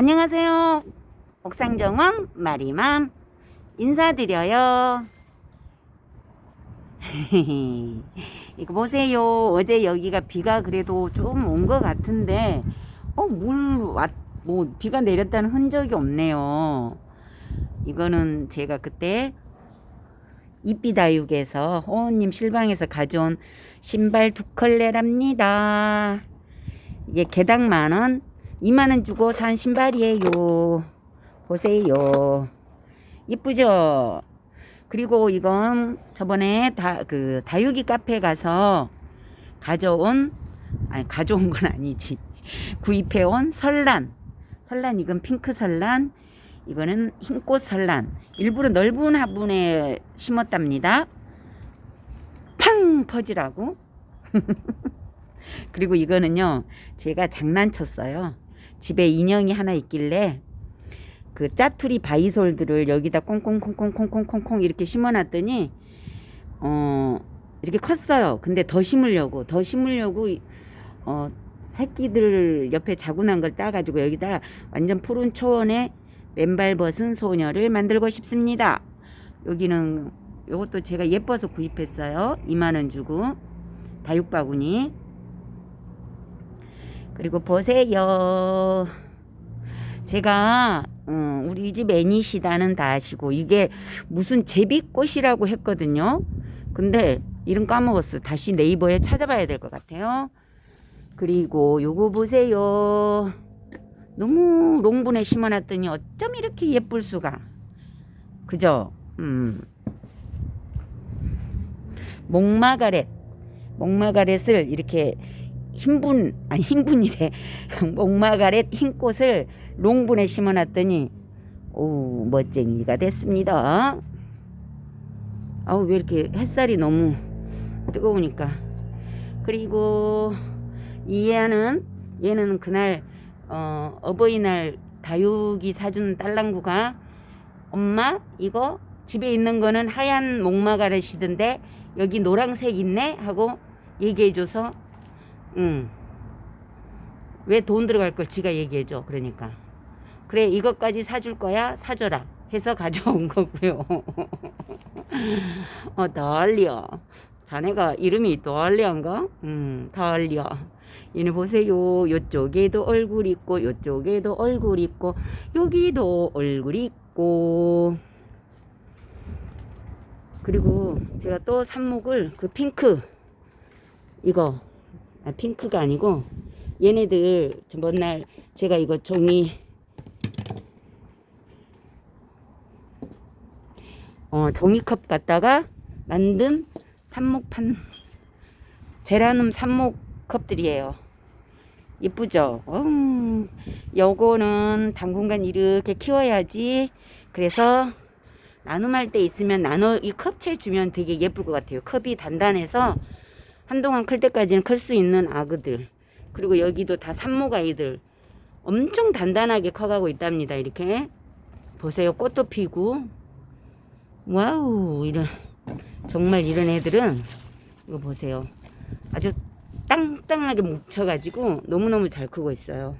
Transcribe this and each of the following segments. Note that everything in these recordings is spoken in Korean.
안녕하세요. 옥상정원 마리맘 인사드려요. 이거 보세요. 어제 여기가 비가 그래도 좀 온 것 같은데, 어, 물, 왔, 뭐, 비가 내렸다는 흔적이 없네요. 이거는 제가 그때 이삐다육에서 호원님 실방에서 가져온 신발 두 컬레랍니다. 이게 개당 만원, 2만원 주고 산 신발이에요. 보세요. 이쁘죠? 그리고 이건 저번에 다, 그, 다육이 카페 가서 가져온, 아니, 가져온 건 아니지. 구입해온 설란. 설란, 이건 핑크 설란. 이거는 흰꽃 설란. 일부러 넓은 화분에 심었답니다. 팡! 퍼지라고. 그리고 이거는요, 제가 장난쳤어요. 집에 인형이 하나 있길래 그 짜투리 바이솔들을 여기다 콩콩콩콩콩콩콩콩 이렇게 심어놨더니 어 이렇게 컸어요. 근데 더 심으려고 더 심으려고 어 새끼들 옆에 자구난 걸 따가지고 여기다 완전 푸른 초원에 맨발 벗은 소녀를 만들고 싶습니다. 여기는 요것도 제가 예뻐서 구입했어요. 2만원 주고 다육바구니 그리고 보세요. 제가 어, 우리 집 애니시다는 다 아시고 이게 무슨 제비꽃이라고 했거든요. 근데 이름 까먹었어. 다시 네이버에 찾아봐야 될 것 같아요. 그리고 요거 보세요. 너무 롱분에 심어놨더니 어쩜 이렇게 예쁠 수가. 그죠? 음. 목마가렛. 목마가렛을 이렇게 흰분 아니 흰분이래. 목마가렛 흰꽃을 롱분에 심어놨더니 오 멋쟁이가 됐습니다. 아우 왜 이렇게 햇살이 너무 뜨거우니까. 그리고 이 애는 얘는 그날 어, 어버이날 다육이 사준 딸랑구가 엄마 이거 집에 있는 거는 하얀 목마가렛이던데 여기 노란색 있네 하고 얘기해줘서 응. 왜 돈 들어갈 걸 지가 얘기해줘. 그러니까. 그래, 이것까지 사줄 거야? 사줘라. 해서 가져온 거고요. 어, 달리야. 자네가 이름이 달리한가? 음, 달리야. 얘네 보세요. 요쪽에도 얼굴 있고, 요쪽에도 얼굴 있고, 여기도 얼굴 있고. 그리고 제가 또 삽목을 그 핑크 이거 아, 핑크가 아니고 얘네들 전날 제가 이거 종이 어, 종이컵 갖다가 만든 삽목판 제라늄 삽목컵들이에요. 이쁘죠? 음, 요거는 당분간 이렇게 키워야지. 그래서 나눔할 때 있으면 나눠 이 컵채 주면 되게 예쁠 것 같아요. 컵이 단단해서 한동안 클 때까지는 클 수 있는 아그들. 그리고 여기도 다 산모가이들. 엄청 단단하게 커가고 있답니다 이렇게. 보세요 꽃도 피고. 와우 이런 정말 이런 애들은 이거 보세요. 아주 땅땅하게 뭉쳐가지고 너무너무 잘 크고 있어요.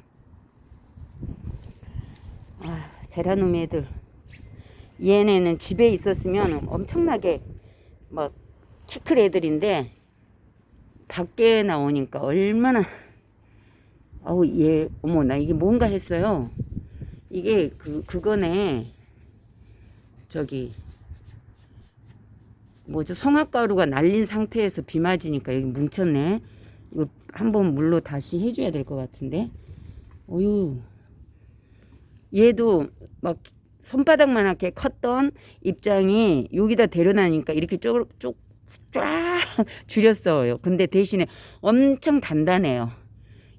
아 제라늄 애들. 얘네는 집에 있었으면 엄청나게 막 키클 애들인데 밖에 나오니까 얼마나 어우 얘 어머 나 이게 뭔가 했어요. 이게 그 그거네. 저기 뭐죠? 성악가루가 날린 상태에서 비 맞으니까 여기 뭉쳤네. 이거 한번 물로 다시 해줘야 될 것 같은데. 어유 얘도 막 손바닥만하게 컸던 입장이 여기다 데려다니까 이렇게 쭉쭉 쫙 줄였어요. 근데 대신에 엄청 단단해요.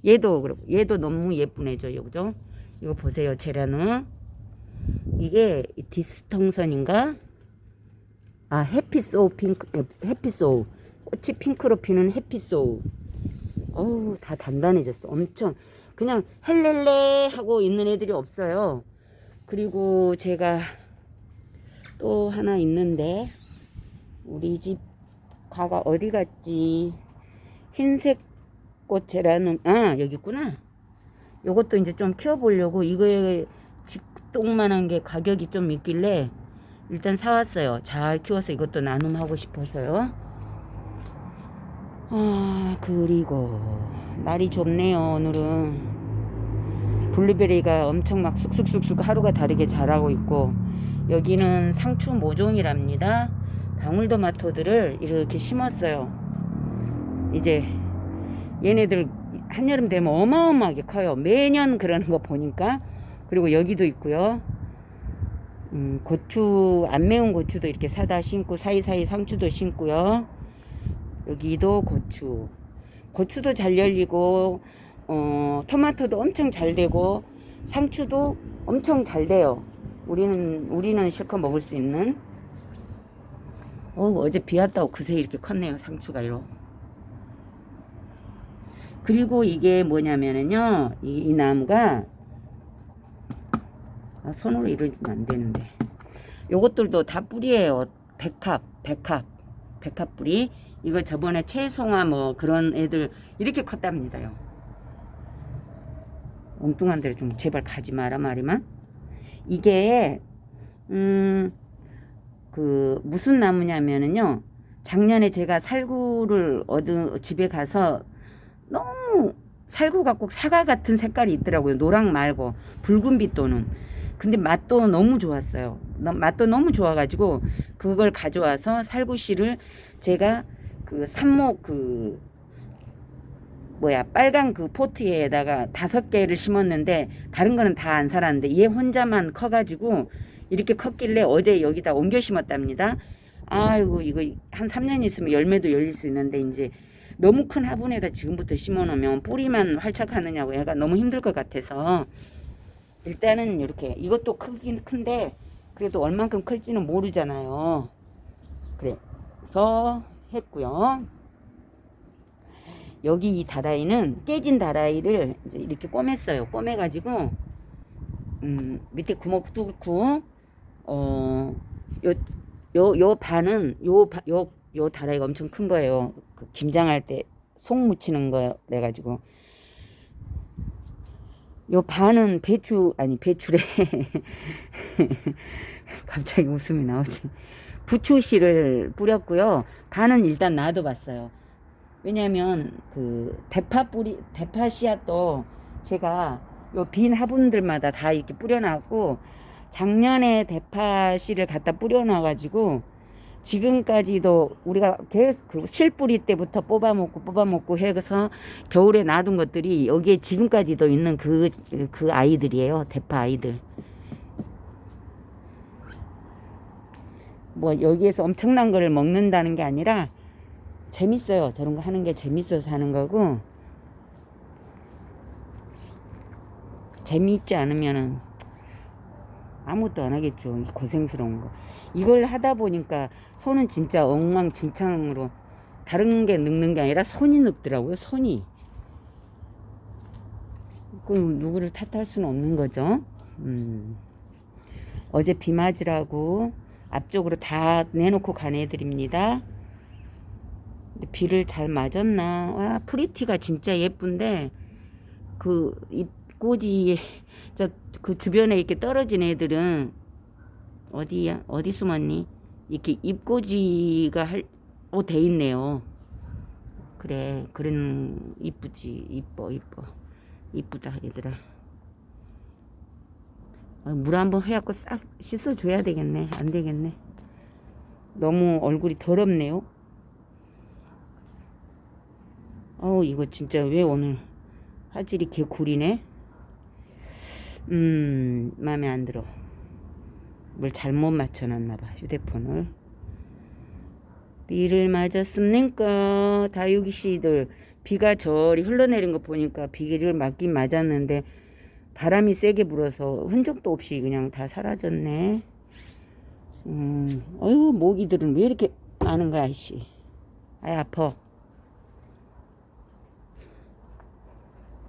얘도 그렇고 얘도 너무 예쁜 애죠. 그죠? 이거 보세요. 제라는 이게 디스텅선인가? 아 해피소우 핑크 해피소우 꽃이 핑크로 피는 해피소우 어우 다 단단해졌어. 엄청 그냥 헬렐레 하고 있는 애들이 없어요. 그리고 제가 또 하나 있는데 우리 집 가가 어디 갔지? 흰색 꽃이라는 아 여기 있구나. 요것도 이제 좀 키워보려고 이거에 직동만한 게 가격이 좀 있길래 일단 사왔어요. 잘 키워서 이것도 나눔하고 싶어서요. 아 그리고 날이 좋네요 오늘은 블루베리가 엄청 막 쑥쑥쑥쑥 하루가 다르게 자라고 있고 여기는 상추 모종이랍니다. 방울토마토들을 이렇게 심었어요. 이제 얘네들 한여름 되면 어마어마하게 커요. 매년 그러는 거 보니까 그리고 여기도 있고요. 음, 고추 안 매운 고추도 이렇게 사다 심고 사이사이 상추도 심고요. 여기도 고추. 고추도 잘 열리고 어, 토마토도 엄청 잘 되고 상추도 엄청 잘 돼요. 우리는 우리는 실컷 먹을 수 있는. 어, 어제 비 왔다고 그새 이렇게 컸네요. 상추가 이러. 그리고 이게 뭐냐면은요. 이, 이 나무가 아, 손으로 이러면 안 되는데. 요것들도 다 뿌리예요. 백합, 백합, 백합 뿌리. 이거 저번에 채송화 뭐 그런 애들 이렇게 컸답니다요. 엉뚱한 데로 좀 제발 가지 마라 말이만. 이게 음 그 무슨 나무냐면은요. 작년에 제가 살구를 얻은 집에 가서 너무 살구가 꼭 사과 같은 색깔이 있더라고요. 노랑 말고 붉은 빛 도는. 근데 맛도 너무 좋았어요. 너- 맛도 너무 좋아가지고 그걸 가져와서 살구씨를 제가 그 삽목 그 뭐야 빨간 그 포트에다가 다섯 개를 심었는데 다른 거는 다 안 살았는데 얘 혼자만 커가지고 이렇게 컸길래 어제 여기다 옮겨 심었답니다. 아이고 이거 한 3년 있으면 열매도 열릴 수 있는데 이제 너무 큰 화분에다 지금부터 심어놓으면 뿌리만 활착하느냐고 얘가 너무 힘들 것 같아서 일단은 이렇게 이것도 크긴 큰데 그래도 얼만큼 클지는 모르잖아요. 그래서 했고요. 여기 이 다라이는 깨진 다라이를 이제 이렇게 꿰맸어요. 꿰매가지고 음, 밑에 구멍 뚫고 어, 요, 요, 요 반은 요, 바- 요, 요 다라이가 엄청 큰 거예요. 그 김장할 때 속 묻히는 거 그래가지고. 요 반은 배추 아니 배추래. 갑자기 웃음이 나오지. 부추씨를 뿌렸고요. 반은 일단 놔둬봤어요. 왜냐면 그 대파 뿌리 대파 씨앗도 제가 요 빈 화분들마다 다 이렇게 뿌려놨고 작년에 대파 씨를 갖다 뿌려놔 가지고 지금까지도 우리가 계속 그 실뿌리 때부터 뽑아먹고 뽑아먹고 해서 겨울에 놔둔 것들이 여기에 지금까지도 있는 그, 그 아이들이에요. 대파 아이들. 뭐 여기에서 엄청난 거를 먹는다는 게 아니라 재밌어요. 저런 거 하는 게 재밌어서 하는 거고 재미있지 않으면은 아무것도 안 하겠죠. 이 고생스러운 거. 이걸 하다 보니까 손은 진짜 엉망진창으로 다른 게 늙는 게 아니라 손이 늙더라고요. 손이. 그럼 누구를 탓할 수는 없는 거죠. 음. 어제 비 맞으라고 앞쪽으로 다 내놓고 간 애들입니다. 근데 비를 잘 맞았나? 와, 프리티가 진짜 예쁜데 그 잎 꽂이 저그 주변에 이렇게 떨어진 애들은 어디야? 어디 숨었니? 이렇게 잎꽂이가 할, 어, 돼 있네요. 그래, 그런 이쁘지, 이뻐, 이뻐, 이쁘다 얘들아. 어, 물 한번 해갖고 싹 씻어줘야 되겠네. 안 되겠네. 너무 얼굴이 더럽네요. 어우, 이거 진짜 왜 오늘 화질이 개구리네? 음, 마음에 안 들어. 뭘 잘못 맞춰놨나봐, 휴대폰을. 비를 맞았습니까? 다육이 씨들. 비가 저리 흘러내린 거 보니까 비를 맞긴 맞았는데, 바람이 세게 불어서 흔적도 없이 그냥 다 사라졌네. 음, 어휴, 모기들은 왜 이렇게 많은 거야, 씨. 아이, 아파.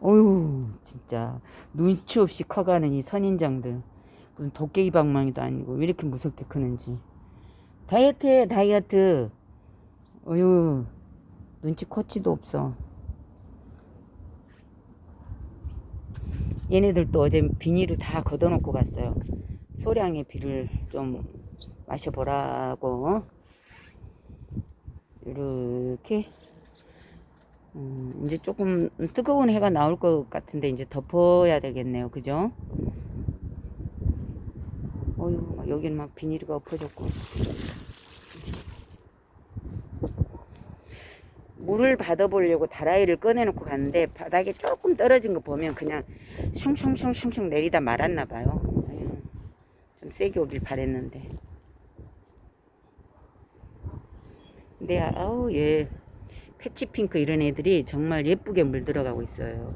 어휴, 진짜. 눈치 없이 커가는 이 선인장들. 무슨 도깨비 방망이도 아니고 왜 이렇게 무섭게 크는지. 다이어트 해, 다이어트. 어휴, 눈치 코치도 없어. 얘네들도 어제 비닐을 다 걷어놓고 갔어요. 소량의 비를 좀 마셔보라고. 이렇게. 음, 이제 조금 뜨거운 해가 나올 것 같은데 이제 덮어야 되겠네요. 그죠? 어휴, 여기는 막 비닐이 엎어졌고. 물을 받아보려고 다라이를 꺼내놓고 갔는데 바닥에 조금 떨어진 거 보면 그냥 슝슝슝슝슝 내리다 말았나 봐요. 좀 세게 오길 바랬는데. 근데 아우 얘 패치핑크 이런 애들이 정말 예쁘게 물들어가고 있어요.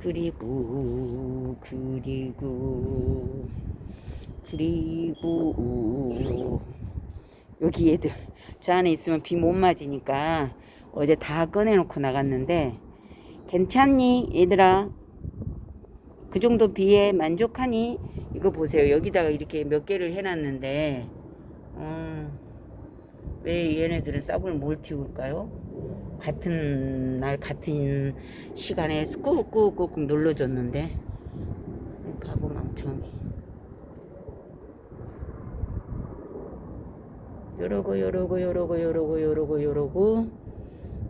그리고 그리고 그리고. 여기 얘들 저 안에 있으면 비 못 맞으니까 어제 다 꺼내놓고 나갔는데 괜찮니 얘들아? 그 정도 비에 만족하니? 이거 보세요. 여기다가 이렇게 몇 개를 해놨는데 음, 왜 얘네들은 싹을 뭘 틔울까요? 같은 날 같은 시간에 꾹꾹꾹꾹 눌러줬는데 바보 망청이. 요러고 요러고 요러고 요러고 요러고 요러고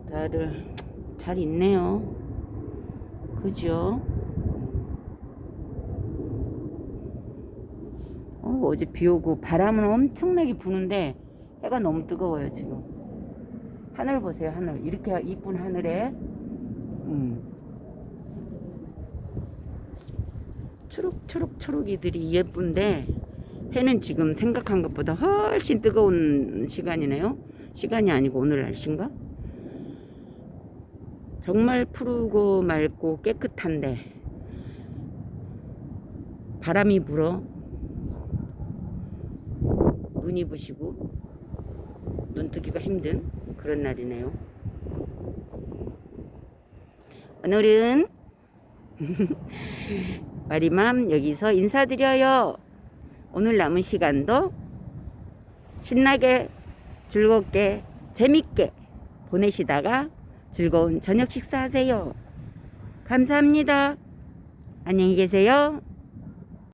다들 잘 있네요. 그죠? 어, 어제 비 오고 바람은 엄청나게 부는데 해가 너무 뜨거워요 지금 하늘 보세요 하늘 이렇게 이쁜 하늘에 음. 초록초록 초록이들이 예쁜데 해는 지금 생각한 것보다 훨씬 뜨거운 시간이네요. 시간이 아니고 오늘 날씨인가? 정말 푸르고 맑고 깨끗한데 바람이 불어 눈이 부시고 눈 뜨기가 힘든 그런 날이네요. 오늘은 마리맘 여기서 인사드려요. 오늘 남은 시간도 신나게 즐겁게 재밌게 보내시다가 즐거운 저녁 식사하세요. 감사합니다. 안녕히 계세요.